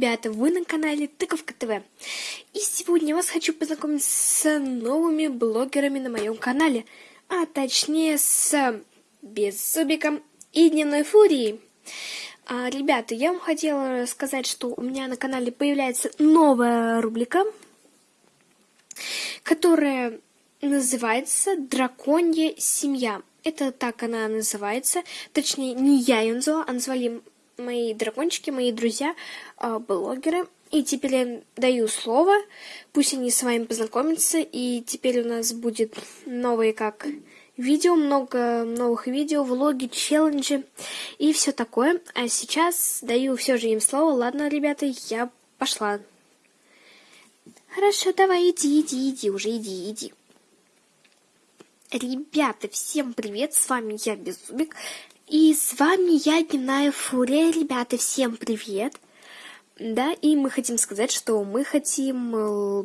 Ребята! Вы на канале Тыковка ТВ. И сегодня я вас хочу познакомить с новыми блогерами на моем канале. А точнее с Беззубиком и Дневной Фурией. А, ребята, я вам хотела сказать, что у меня на канале появляется новая рубрика, которая называется «Драконья семья». Это так она называется. Точнее, не я ее назвала, а назвали мои дракончики, мои друзья, а, блогеры. И теперь я даю слово, пусть они с вами познакомятся, и теперь у нас будет новые как видео, много новых видео, влоги, челленджи и все такое. А сейчас даю все же им слово. Ладно, ребята, я пошла. Хорошо, давай, иди, иди, иди, уже иди, иди. Ребята, всем привет, с вами я, Беззубик. И с вами я, Дневная Фурия. Ребята, всем привет! Да, и мы хотим сказать, что мы хотим, э,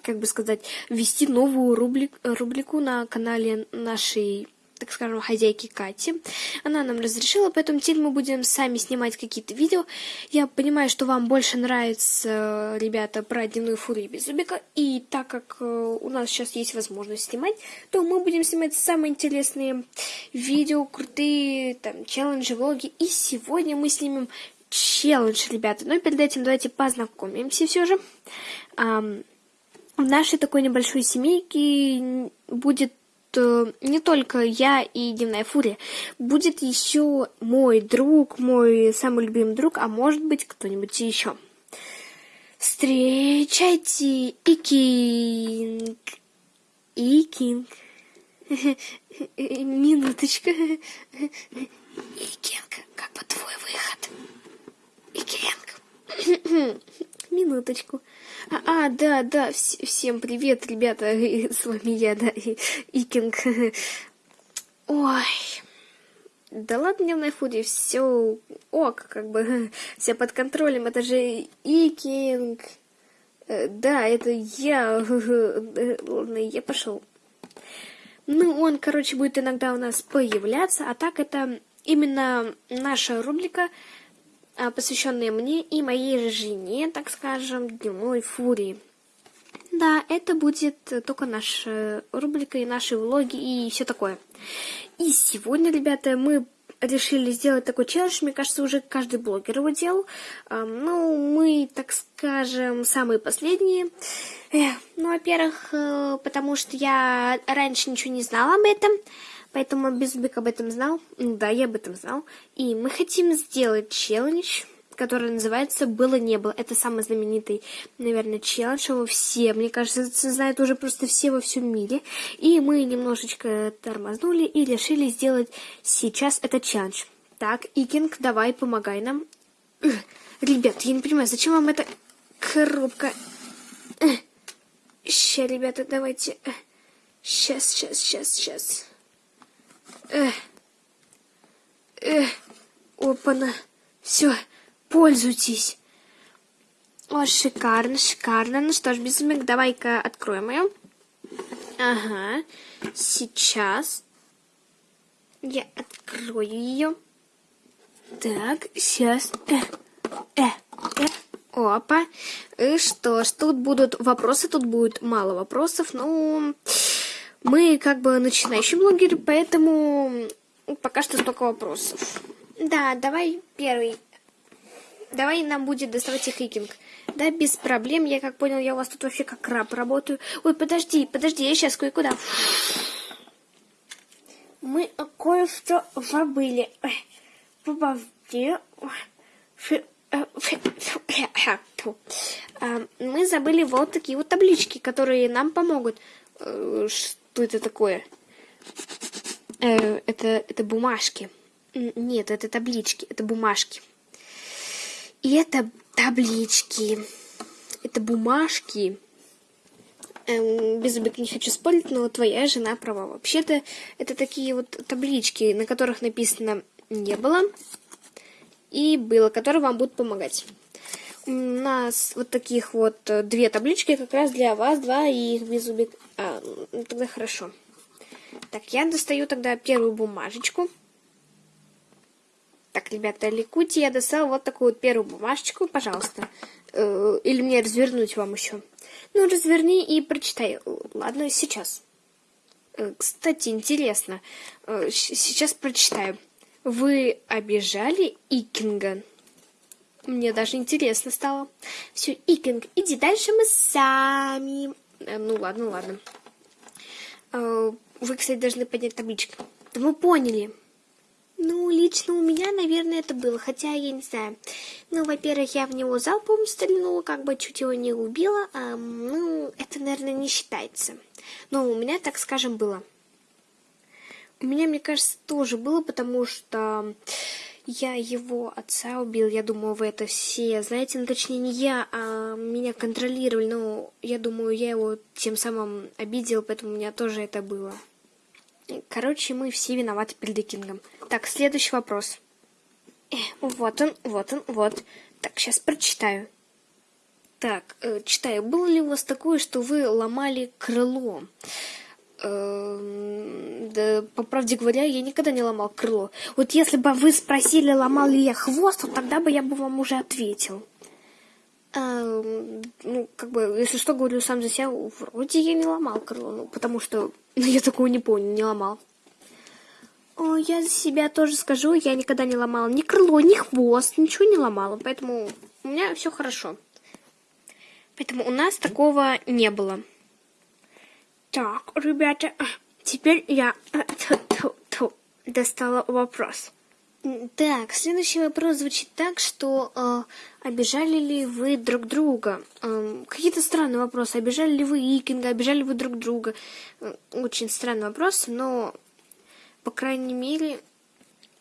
как бы сказать, ввести новую рубрик, рубрику на канале нашей так скажем, хозяйки Кати. Она нам разрешила, поэтому теперь мы будем сами снимать какие-то видео. Я понимаю, что вам больше нравится, ребята, про дневную фурию без зубика. И так как э, у нас сейчас есть возможность снимать, то мы будем снимать самые интересные видео, крутые там челленджи, влоги. И сегодня мы снимем челлендж, ребята. Но перед этим давайте познакомимся все же. В нашей такой небольшой семейке будет не только я и Дневная Фурия. Будет еще мой друг, мой самый любимый друг, а может быть кто-нибудь еще. Встречайте Икинг. Икинг. Минуточка. Икинг, как бы твой выход? Икинг. Минуточку. А, да, да, вс всем привет, ребята, с вами я, да, Икинг. Ой, да ладно, дневной фуде, все ок, как бы, все под контролем, это же Икинг. Э, да, это я, ладно, я пошел. Ну, он, короче, будет иногда у нас появляться, а так это именно наша рубрика посвященные мне и моей жене, так скажем, дневной фурии. Да, это будет только наша рубрика и наши влоги и все такое. И сегодня, ребята, мы решили сделать такой челлендж. Мне кажется, уже каждый блогер его делал. Ну, мы, так скажем, самые последние. Ну, во-первых, э, потому что я раньше ничего не знала об этом. Поэтому Беззубик об этом знал. Да, я об этом знал. И мы хотим сделать челлендж, который называется «Было-не было». Это самый знаменитый, наверное, челлендж. Его все, мне кажется, знают уже просто все во всем мире. И мы немножечко тормознули и решили сделать сейчас этот челлендж. Так, Икинг, давай, помогай нам. Ребят, я не понимаю, зачем вам эта коробка? Сейчас, ребята, давайте. Сейчас, сейчас, сейчас, сейчас. Эх. Эх. Опа-на. Все, пользуйтесь. О, шикарно, шикарно. Ну что ж, безумик, давай-ка откроем ее. Ага. Сейчас я открою ее. Так, сейчас. Э, э, э. Опа. И что ж, тут будут вопросы, тут будет мало вопросов, ну... Мы как бы начинающий блогер, поэтому пока что столько вопросов. Да, давай первый. Давай нам будет доставать хикинг. Да, без проблем. Я как понял, я у вас тут вообще как краб работаю. Ой, подожди, подожди, я сейчас кое-куда. Мы кое-что забыли. Подожди. Мы забыли вот такие вот таблички, которые нам помогут. Что это такое? Э, это, это бумажки. Нет, это таблички, это бумажки. И это таблички. Это бумажки. Эм, без обид не хочу спорить, но твоя жена права. Вообще-то это такие вот таблички, на которых написано «не было» и «было», которые вам будут помогать. У нас вот таких вот э, две таблички как раз для вас, два, и их без убит. А, ну, тогда хорошо. Так, я достаю тогда первую бумажечку. Так, ребята, ликуйте, я достал вот такую первую бумажечку, пожалуйста. Э, или мне развернуть вам еще? Ну, разверни и прочитай. Ладно, сейчас. Э, кстати, интересно. Сейчас прочитаю. Вы обижали Икинга? Мне даже интересно стало. Все, Икинг, иди дальше мы сами. Ну ладно, ладно. Вы, кстати, должны поднять табличку. Да мы поняли. Ну, лично у меня, наверное, это было, хотя я не знаю. Ну, во-первых, я в него залпом стрелянула, как бы чуть его не убила. А, ну, это, наверное, не считается. Но у меня, так скажем, было. У меня, мне кажется, тоже было, потому что я его отца убил. Я думаю, вы это все знаете. Ну, точнее, не я, а меня контролировали. Но я думаю, я его тем самым обидел, поэтому у меня тоже это было. Короче, мы все виноваты перед Кингом. Так, следующий вопрос. Э, вот он, вот он, вот. Так, сейчас прочитаю. Так, э, читаю. Было ли у вас такое, что вы ломали крыло? Э, да, по правде говоря, я никогда не ломал крыло. Вот если бы вы спросили, ломал ли я хвост, то тогда бы я бы вам уже ответил. Э, ну, как бы, если что, говорю сам за себя, вроде я не ломал крыло, ну, потому что ну, я такого не помню, не ломал. О, я за себя тоже скажу, я никогда не ломала ни крыло, ни хвост, ничего не ломала, поэтому у меня все хорошо. Поэтому у нас такого не было. Так, ребята, теперь я достала вопрос. Так, следующий вопрос звучит так, что э, обижали ли вы друг друга? Э, Какие-то странные вопросы. Обижали ли вы Икинга, обижали ли вы друг друга? Очень странный вопрос, но, по крайней мере,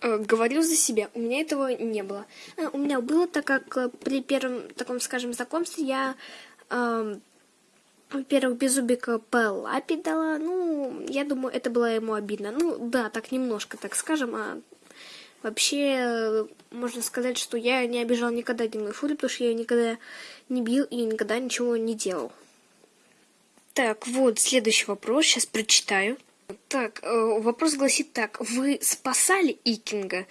э, говорю за себя. У меня этого не было. Э, у меня было, так как э, при первом таком, скажем, знакомстве я... Э, во-первых, Беззубика по лапе дала. Ну, я думаю, это было ему обидно. Ну, да, так немножко, так скажем, а Вообще, можно сказать, что я не обижал никогда Диму Фури, потому что я никогда не бил и никогда ничего не делал. Так, вот следующий вопрос, сейчас прочитаю. Так, э, вопрос гласит так. Вы спасали Икинга?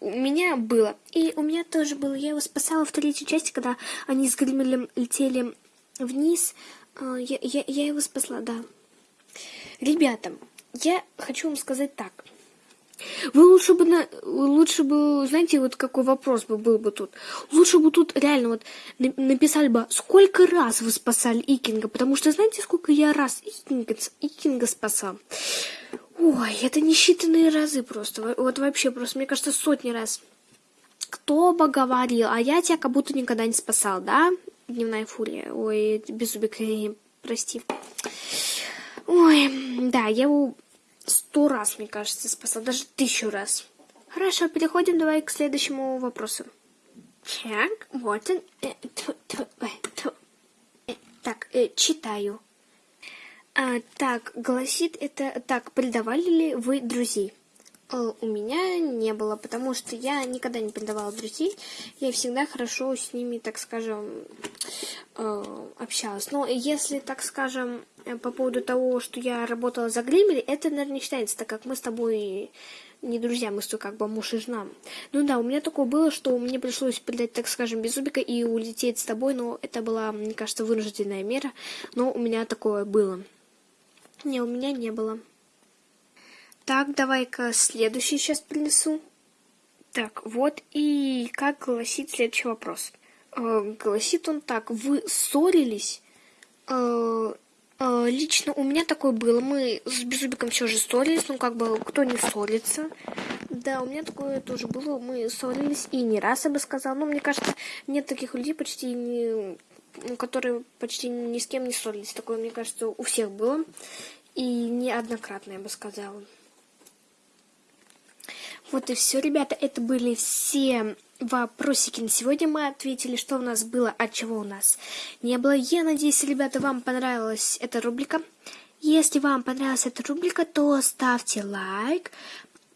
У меня было. И у меня тоже было. Я его спасала в третьей части, когда они с Гримелем летели вниз. Э, я, я, я его спасла, да. Ребята, я хочу вам сказать так. Вы лучше бы, на, лучше бы, знаете, вот какой вопрос бы был бы тут. Лучше бы тут реально вот написали бы, сколько раз вы спасали Икинга, потому что знаете, сколько я раз Икинга, Икинга спасал? Ой, это несчитанные разы просто, вот вообще просто, мне кажется, сотни раз. Кто бы говорил, а я тебя как будто никогда не спасал, да? Дневная фурия, ой, беззубик, прости. Ой, да, я его сто раз, мне кажется, спасла, даже тысячу раз. Хорошо, переходим давай к следующему вопросу. Так, вот он. Э, э, так, э, читаю. А, так, гласит это... Так, предавали ли вы друзей? Э, у меня не было, потому что я никогда не предавала друзей. Я всегда хорошо с ними, так скажем, э, общалась. Но если, так скажем, по поводу того, что я работала за Гримель, это, наверное, не считается, так как мы с тобой не друзья, мы с тобой как бы муж и жена. Ну да, у меня такое было, что мне пришлось предать, так скажем, без зубика и улететь с тобой, но это была, мне кажется, вынужденная мера, но у меня такое было. Не, у меня не было. Так, давай-ка следующий сейчас принесу. Так, вот и как гласит следующий вопрос. Э, гласит он так, вы ссорились? Э, э, лично у меня такое было. Мы с Беззубиком все же ссорились, ну как бы кто не ссорится. Да, у меня такое тоже было. Мы ссорились и не раз, я бы сказала. Но мне кажется, нет таких людей почти не которые почти ни с кем не ссорились. Такое, мне кажется, у всех было. И неоднократно, я бы сказала. Вот и все, ребята. Это были все вопросики на сегодня. Мы ответили, что у нас было, а чего у нас не было. Я надеюсь, ребята, вам понравилась эта рубрика. Если вам понравилась эта рубрика, то ставьте лайк,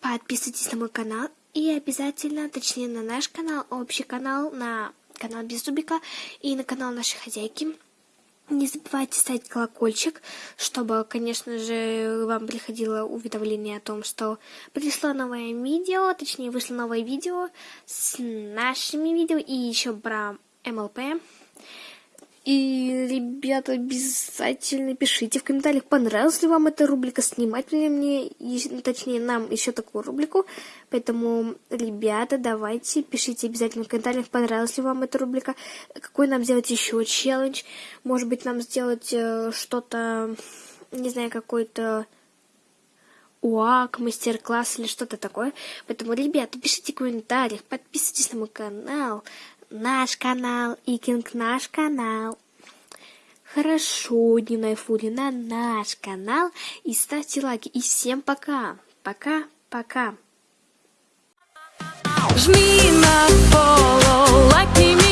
подписывайтесь на мой канал и обязательно, точнее, на наш канал, общий канал, на канал Беззубика и на канал нашей хозяйки. Не забывайте ставить колокольчик, чтобы, конечно же, вам приходило уведомление о том, что пришло новое видео, точнее, вышло новое видео с нашими видео и еще про МЛП. И, ребята, обязательно пишите в комментариях, понравилась ли вам эта рубрика, снимать ли мне, точнее, нам еще такую рубрику. Поэтому, ребята, давайте, пишите обязательно в комментариях, понравилась ли вам эта рубрика, какой нам сделать еще челлендж. Может быть, нам сделать э, что-то, не знаю, какой-то УАК, мастер-класс или что-то такое. Поэтому, ребята, пишите в комментариях, подписывайтесь на мой канал наш канал, и Кинг наш канал. Хорошо, Дневная Фури, на наш канал. И ставьте лайки. И всем пока. Пока, пока. Жми на follow, лайкни меня.